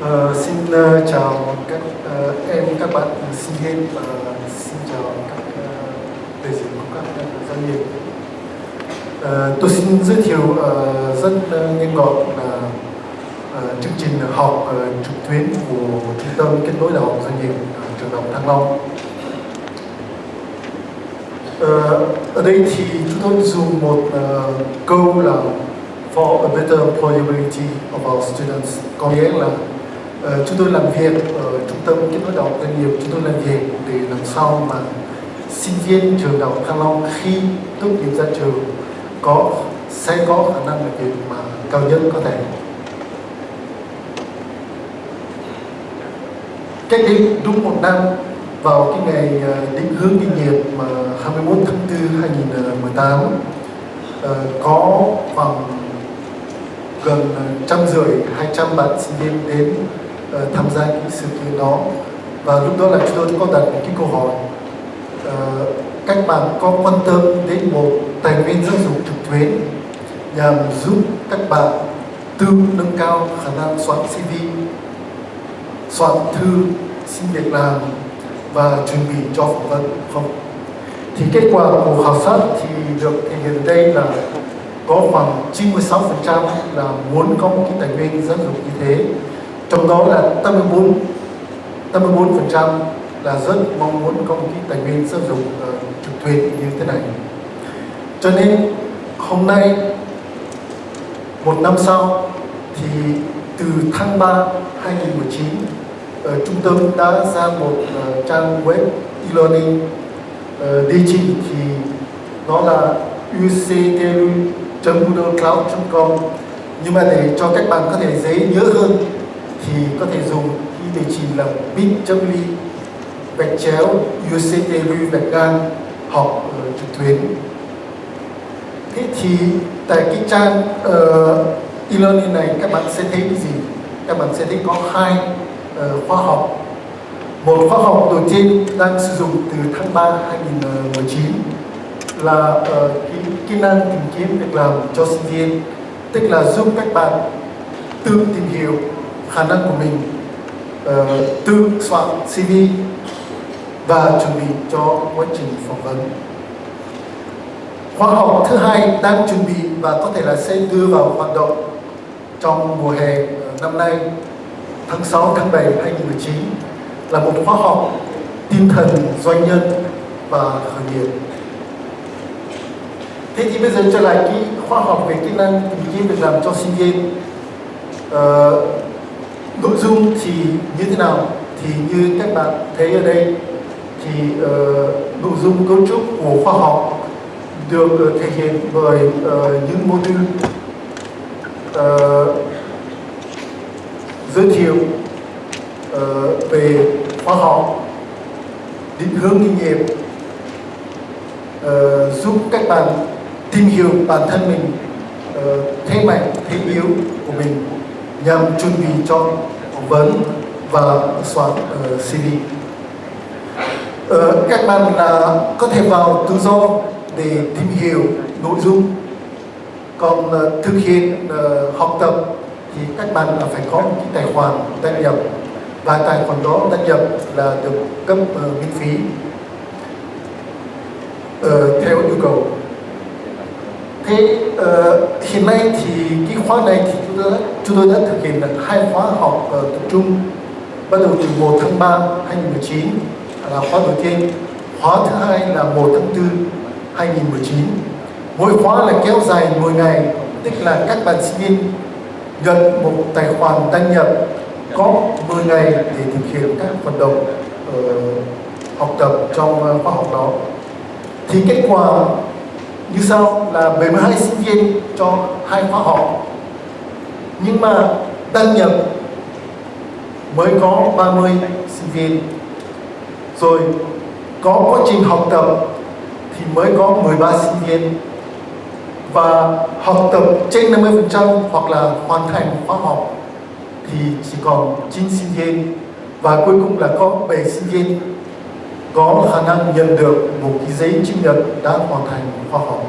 Uh, xin uh, chào các uh, em các bạn ừ, sinh viên và xin chào các uh, đại diện của các doanh nghiệp. Uh, tôi xin giới thiệu uh, rất uh, nhanh gọn là uh, chương trình học uh, trực tuyến của trung tâm kết nối đại học doanh nghiệp uh, trường đại học Thăng Long. Uh, ở đây thì chúng tôi dùng một uh, câu là for a better employability of our students có nghĩa là Ờ, chúng tôi làm việc ở trung tâm kết nối đào doanh nghiệp chúng tôi làm việc để làm sao mà sinh viên trường đào Thăng Long khi tốt nghiệp ra trường có, sẽ có khả năng làm việc mà cao nhất có thể. Cách đây đúng một năm, vào cái ngày ờ, định hướng kinh nghiệp mà 21 tháng 4 2018 ờ, có khoảng gần trăm rưỡi, hai trăm bạn sinh viên đến uh, tham gia những sự kiện đó và lúc đó là chúng tôi có đặt một cái câu hỏi uh, các bạn có quan tâm đến một tài nguyên giáo dục trực tuyến nhằm giúp các bạn tự nâng cao khả năng soạn CV, soạn thư xin việc làm và chuẩn bị cho phỏng vấn không? Thì kết quả của khảo sát thì được thể hiện đây là có khoảng 96% là muốn có một cái tài nguyên giáo dục như thế trong đó là 84 84% là rất mong muốn có một cái tài nguyên sử dụng uh, trực tuyến như thế này. Cho nên hôm nay một năm sau thì từ tháng 3 2019 uh, trung tâm đã ra một uh, trang web e-learning uh, địa chỉ thì nó là uctlu.moodlecloud.com nhưng mà để cho các bạn có thể dễ nhớ hơn thì có thể dùng khi địa chỉ là bit.ly gạch chéo uctlu gạch ngang học trực tuyến. Thế thì tại cái trang uh, e-learning này các bạn sẽ thấy cái gì? Các bạn sẽ thấy có hai uh, khóa học. Một khóa học đầu tiên đang sử dụng từ tháng 3 2019 là uh, kỹ, kỹ năng tìm kiếm việc làm cho sinh viên tức là giúp các bạn tự tìm hiểu khả năng của mình uh, tự soạn CV và chuẩn bị cho quá trình phỏng vấn. Khóa học thứ hai đang chuẩn bị và có thể là sẽ đưa vào hoạt động trong mùa hè ờ, năm nay tháng 6 tháng 7 2019 là một khóa học tinh thần doanh nhân và khởi nghiệp. Thế thì bây giờ trở lại cái khoa học về kỹ năng tìm kiếm việc làm cho sinh viên. Uh, nội dung thì như thế nào? Thì như các bạn thấy ở đây thì uh, nội dung cấu trúc của khoa học được uh, thể hiện bởi uh, những module uh, giới thiệu uh, về khoa học định hướng kinh nghiệm uh, giúp các bạn tìm hiểu bản thân mình uh, thế mạnh thế yếu của mình nhằm chuẩn bị cho phỏng vấn và soạn uh, CV uh, các bạn là có thể vào tự do để tìm hiểu nội dung. Còn uh, thực hiện uh, học tập thì các bạn là phải có một cái tài khoản đăng nhập. Và tài khoản đó đăng nhập là được cấp uh, miễn phí. Uh, theo yêu cầu thế uh, ờ, hiện nay thì cái khóa này thì chúng tôi đã, chúng tôi đã thực hiện được hai khóa học uh, tập trung bắt đầu từ 1 tháng 3 2019 là khóa đầu tiên. Khóa thứ hai là 1 tháng 4 2019 mỗi khóa là kéo dài 10 ngày tức là các bạn sinh viên nhận một tài khoản đăng nhập có 10 ngày để thực hiện các hoạt động uh, học tập trong uh, khóa học đó. Thì kết quả như sau là 72 sinh viên cho hai khóa học. Nhưng mà đăng nhập mới có 30 sinh viên. Rồi có quá trình học tập thì mới có 13 sinh viên. Và học tập trên 50% hoặc là hoàn thành khóa học thì chỉ còn 9 sinh viên. Và cuối cùng là có 7 sinh viên có khả năng nhận được một cái giấy chứng nhận đã hoàn thành khoa học.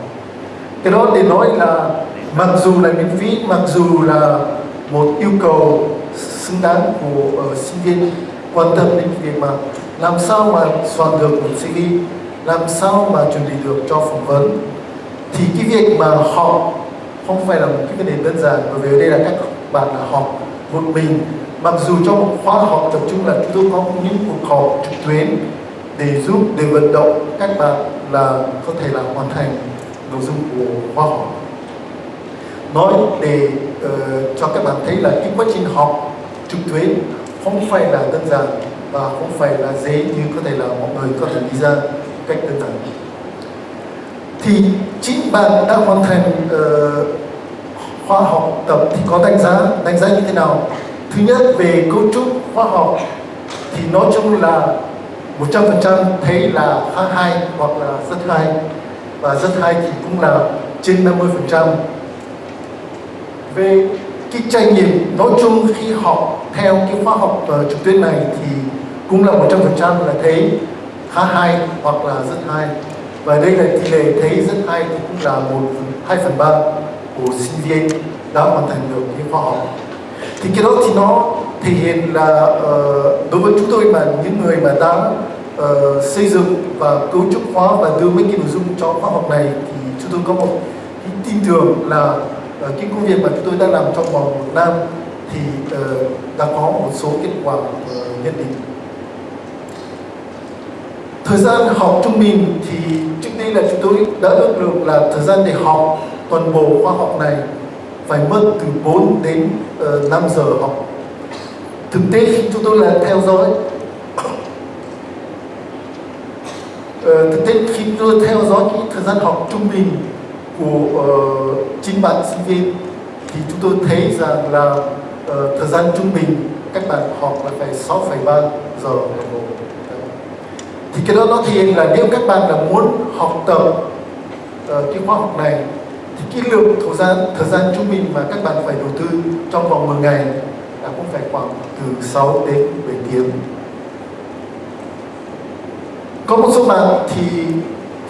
Cái đó để nói là mặc dù là miễn phí mặc dù là một yêu cầu xứng đáng của uh, sinh viên quan tâm đến việc mà làm sao mà soạn được một CV làm sao mà chuẩn bị được cho phỏng vấn. Thì cái việc mà họ không phải là một cái vấn đề đơn giản bởi vì ở đây là các bạn là học một mình. Mặc dù trong một khóa học tập trung là chúng tôi có những cuộc họp trực tuyến để giúp để vận động các bạn là có thể là hoàn thành nội dung của khóa học. Nói để uh, cho các bạn thấy là cái quá trình học trực tuyến không phải là đơn giản và không phải là dễ như có thể là mọi người có thể nghĩ ra cách đơn giản. Thì chính bạn đã hoàn thành ờ, uh, khoa học tập thì có đánh giá đánh giá như thế nào? Thứ nhất về cấu trúc khoa học thì nói chung là 100% thấy là khá hay hoặc là rất hay. Và rất hay thì cũng là trên 50% về cái trải nghiệm nói chung khi học theo cái khóa học uh, trực tuyến này thì cũng là 100% là thấy khá hay hoặc là rất hay. Và đây là tỷ lệ thấy rất hay thì cũng là một hai phần ba của sinh viên đã hoàn thành được cái khóa học thì cái đó thì nó thể hiện là uh, đối với chúng tôi mà những người mà đang uh, xây dựng và cấu trúc hóa và đưa mấy cái nội dung cho khóa học này thì chúng tôi có một cái tin tưởng là uh, cái công việc mà chúng tôi đang làm trong vòng một năm thì uh, đã có một số kết quả uh, nhất định. Thời gian học trung bình thì trước đây là chúng tôi đã ước lượng là thời gian để học toàn bộ khoa học này phải mất từ 4 đến ờ, uh, 5 giờ học. Thực tế khi chúng tôi là theo dõi uh, thực tế khi tôi theo dõi cái thời gian học trung bình của uh, chính bạn sinh viên thì chúng tôi thấy rằng là uh, thời gian trung bình các bạn học là phải 6,3 giờ đồng hồ thì cái đó nó thể hiện là nếu các bạn là muốn học tập uh, cái khoa học này cái lượng thời gian thời gian trung bình mà các bạn phải đầu tư trong vòng 10 ngày là cũng phải khoảng từ 6 đến 7 tiếng. Có một số bạn thì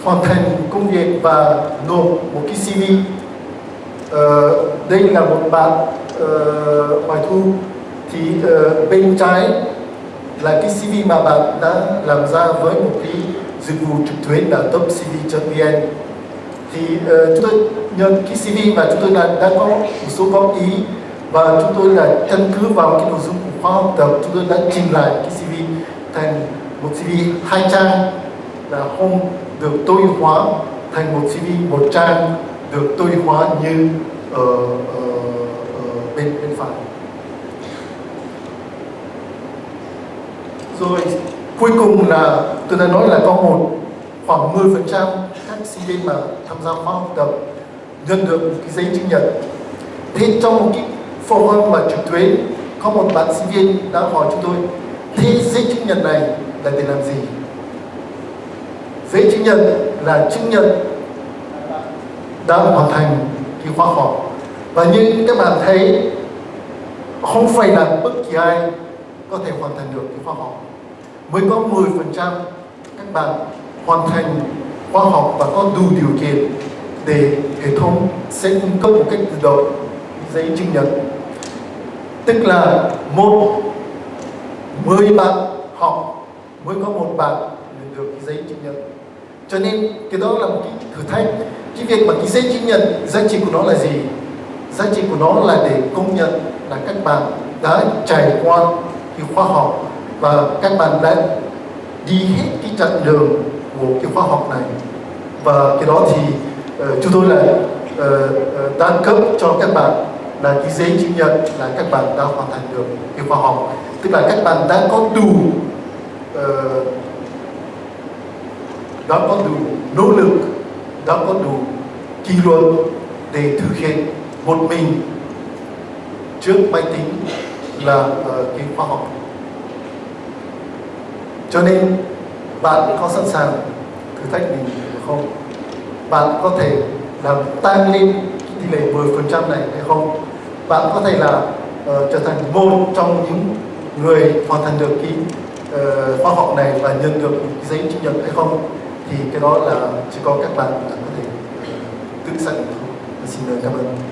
hoàn thành công việc và nộp một cái CV ờ, đây là một bạn ờ, uh, Hoài Thu thì uh, bên trái là cái CV mà bạn đã làm ra với một cái dịch vụ trực tuyến là topcv.vn thì uh, chúng tôi nhận cái CV và chúng tôi đã, đã có một số góp ý và chúng tôi là căn cứ vào cái nội dung của khóa học tập chúng tôi đã trình lại cái CV thành một CV hai trang là không được tối hóa thành một CV một trang được tối hóa như ở, ở, ở bên bên phải. Rồi cuối cùng là tôi đã nói là có một khoảng 10 phần trăm sinh viên mà tham gia khóa học tập nhận được một cái giấy chứng nhận. Thế trong một cái forum mà trực tuyến, có một bạn sinh viên đã hỏi chúng tôi, thế giấy chứng nhận này là để làm gì? Giấy chứng nhận là chứng nhận đã hoàn thành cái khóa học. Và như các bạn thấy, không phải là bất kỳ ai có thể hoàn thành được cái khóa học. Mới có 10% các bạn hoàn thành Khoa học và có đủ điều kiện để hệ thống sẽ cung cấp một cách tự động, giấy chứng nhận. Tức là một, mười bạn học mới có một bạn được giấy chứng nhận. Cho nên cái đó là một cái thử thách. Cái việc mà cái giấy chứng nhận giá trị của nó là gì? Giá trị của nó là để công nhận là các bạn đã trải qua cái khoa học và các bạn đã đi hết cái chặng đường của cái khóa học này. Và cái đó thì uh, chúng tôi là uh, đã cấp cho các bạn là cái giấy chứng nhận là các bạn đã hoàn thành được cái khóa học. Tức là các bạn đã có đủ uh, đã có đủ nỗ lực đã có đủ kỷ luật để thực hiện một mình trước máy tính là uh, cái khoa học. Cho nên bạn có sẵn sàng thử thách mình không? Bạn có thể làm tăng lên tỷ lệ 10% này hay không? Bạn có thể là uh, trở thành một trong những người hoàn thành được cái uh, học này và nhận được cái giấy chứng nhận hay không? Thì cái đó là chỉ có các bạn có thể tự xác định thôi. Xin lời cảm ơn.